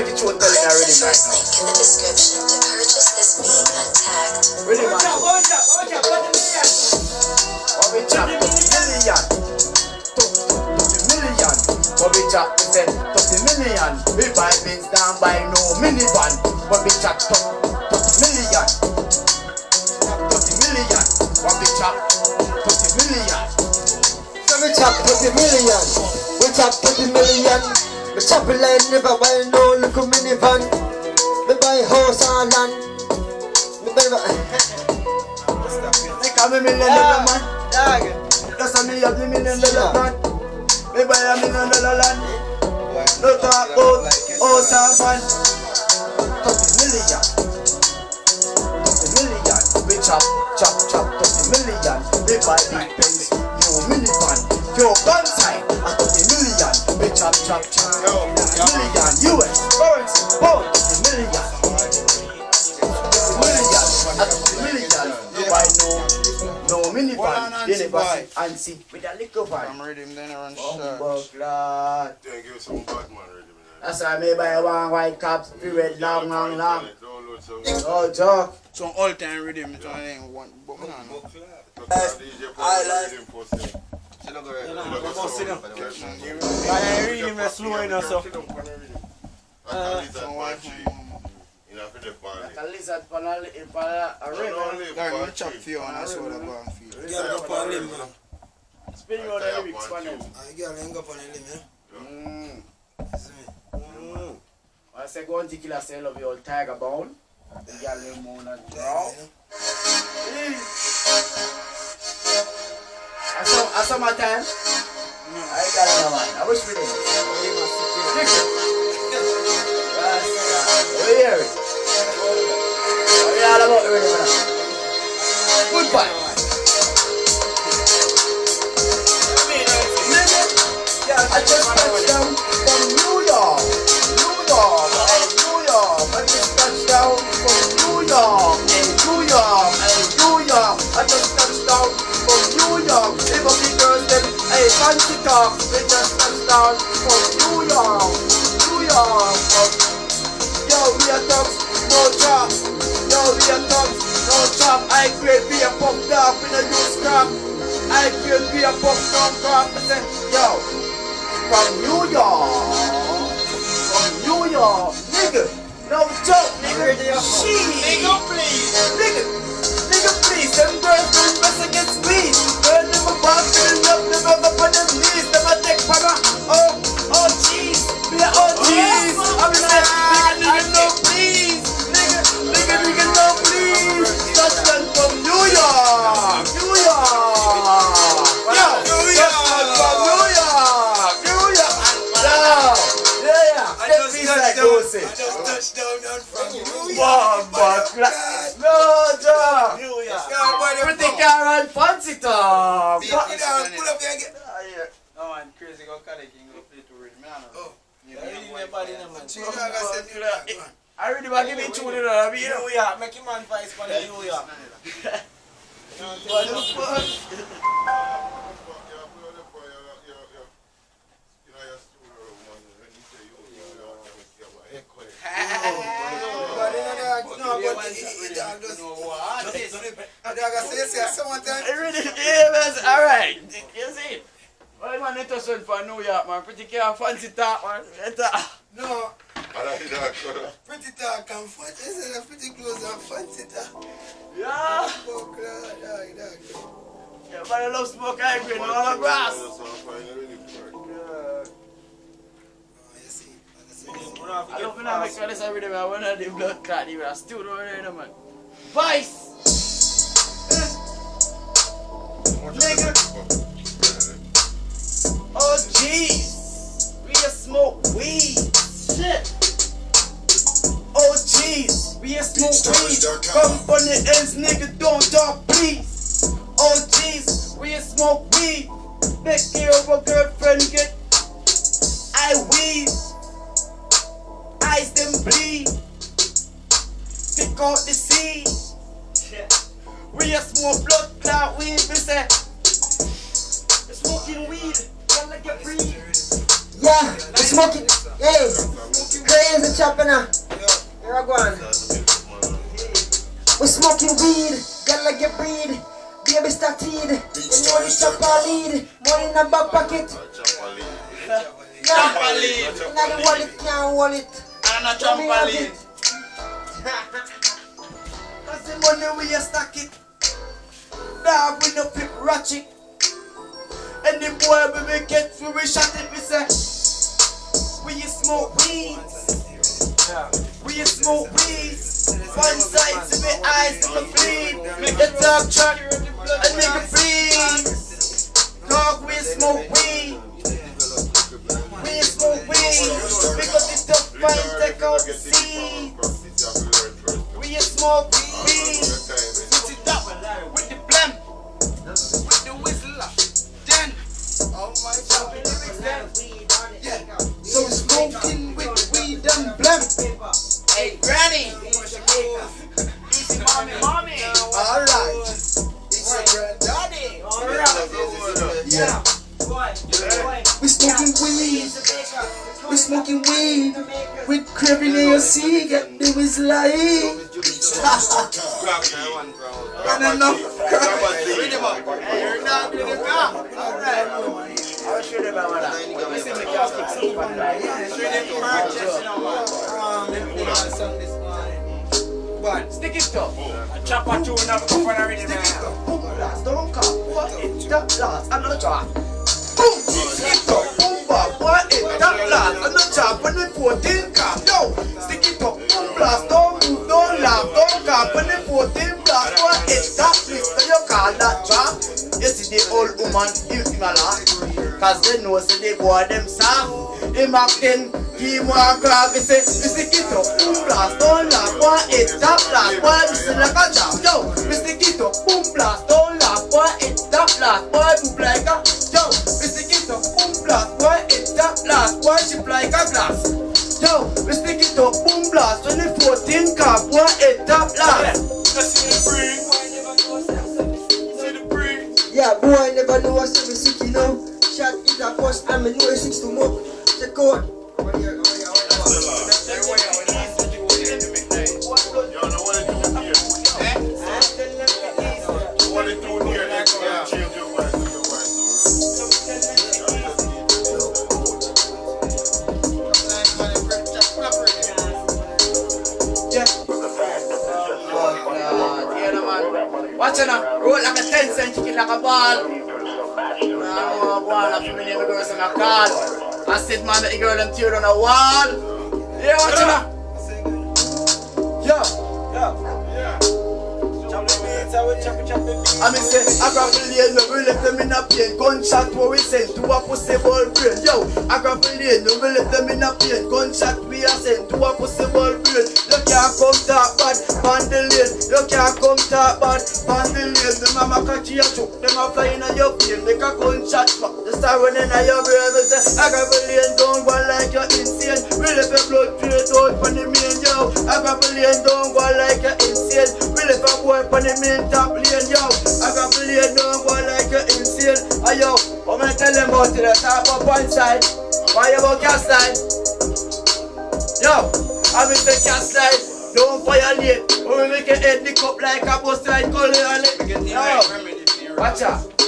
make it show tell it already Click the right first link in the description to purchase this beat untagged. Really man. What we chop? Thirty million. Thirty million. What we chop? We say thirty million. We buy things down by no minivan. We chop 30 million. We chop 30 million. We chop it like never buy no little minivan. We buy house and land. We buy Make a me million dollar man. That's a me have the million dollar man. Me buy a million dollar land. No talk about house and van. Thirty million. Thirty million. We chop, chop, chop. Thirty million. We buy big Benz, new minivan. Your gun time. A thirty million. We chop, chop, chop. Thirty million. US currency. Pound. Thirty million. Thirty million. A thirty million. You buy no, no Hold on, minivan. Nancy Then boy. and see with a little van. I'm ready, then I run Bumbo short. clot. Then give some Batman ready, man. That's why me buy one white cap, period long, long, long. Download some. No joke. Some all time rhythm, so I ain't one. But no, no. I like- Sale. Sit down, go You ahead. know, go sit down. Yes, man. I ain't reading my slow enough, so. Sit down for the. You family. Like a lizard for a, for a, a No, no, chop tree. for you and I saw that go and feel. Girl up on limb, man. Spin round the lyrics for them. Ah, girl hang up on the limb, yeah. Mm. You see me? I say go and take killer say love you all tiger bone. The girl name moon and draw. Yeah, I saw, I saw my time. Mm, I got it on. I wish we did. It. Right. We hear it. We all about the rhythm now. Goodbye. I just talk. They just touched down from New York. New York. Yo, we are thugs, no chop. Yo, we are thugs, no chop. I grade be a pop dog in a use crap. I grade be a pop down crap. I said, yo, from New York, from New York, nigga. No joke, nigga. Shit. Nigga, please. Nigga, nigga, please. Them girls don't press against me. Girl, them a boss, them up, them up up on them Bomba cla- No, Joe. New York. Yeah, boy, them Pretty car and fancy talk. Beat it down, pull up there again. No man, crazy go Cali King go play to rhythm. Man, Oh. You Yeah, know, reading boy, my body, fire. no, man. Two dog, I said, you dog, go on. I really want to give me two hundred dollars. You know. New York, make him man voice for the New York. What the fuck? But you know, dog, no, but he- he- he dog just- a dog, I say, you see, someone tell- I really, yeah, man. All right. You see. Well, man, it was for New York, man. Pretty car fancy talk, man. Enter. No, pretty talk and fun. They say the pretty clothes and fancy talk. Yeah. God, dog, dog. Yeah, man, I love smoke. I agree. No, no grass. See. I love when I make all this every day, man. When I do blood clot, even I still don't know, man. Vice. Oh, jeez. We just smoke weed. Shit. Oh, jeez. We just smoke weed. Come from the ends, nigga. Don't talk, please. Oh, jeez. We just smoke weed. Make your girlfriend get. I weed. Eyes them bleed. pick out the seed. We a smoke blood clot weed, we say. We smoking weed, y'all like a breed. Yeah, we smoking. Hey, crazy chopping now. Here I go on. We smoking weed, gonna get breed. Baby started. You know the chopper lead. Money in the back pocket. Chopper lead. Now the wallet, now wallet. And a trampoline. Cause the money we a stack it. Dog we no flip ratchet. And the boy we we get we we shot it we say. We smoke weeds. We smoke weeds. One side to me eyes to me bleed. Make the dog truck a nigga bleed. Dog we smoke weed. We a smoke weed. Because it's tough fight the seed. We a weed. Put it up with the blem. With the whistler. Then. Oh my God. Lyrics then. Yeah. So smoking with weed and blem. Hey, granny. Easy mommy, mommy. Alright. It's your granddaddy. Yeah. We smoking weed. We smoking weed. With crab in your sea. Get the whistle like. And enough crab. Read him up. Hey, you're not in the car. Alright. I'll show them about that. Listen, the car fix up on that. Show them the purchase, you know, man. Um, them put on some this morning. But stick it up. A chopper tune up up Stick it man. up. Boom blast. Don't come. What it? That blast. Another drop. Boom. Stick it up. Boom bop. It? That blast. Another drop. And then 14 cap. Yo. It up. Boom blast. Don't move. Don't laugh. Don't cap. And then 14 blast. What it? That blister. You call that trap? You see the old woman. You him a. Cause they know say the boy them soft. Him a ten. He want grab. He say. You stick it up. Boom blast. Don't laugh. What it? That blast. Boy, listen like a job. Yeah, boy, I never know what's every sick, you know. Shot is a first time, I know it's six to more. Check out. Like a ball. Nah, oh, boy, I'm familiar with girls on a call. I said, man, the girl them tear on a wall. Yeah, now. Yeah. I mean say, I grab the lane, no we left them in a pain Gunshot where we send to a pussy ball brain Yo, I grab the lane, no we left them in a pain Gunshot we are sent to a pussy ball brain You can't come talk bad, on the lane You can't come talk bad, on the lane The mama catch you a choke, them a fly in your plane Make a gunshot smack, the star running in your Me say, I grab the lane, don't go like you're insane. We left your blood straight out from the main, yo. I grab the lane, don't go like you're insane. We left a boy from the main top lane, yo. I got to lay down boy like you're insane. Ayo, I'm gonna tell them about it, talk about one side Why you about cast side? Yo, I'm in the cast side Don't violate When we make your head nick up like a bus Call it on it Yo, watch out. the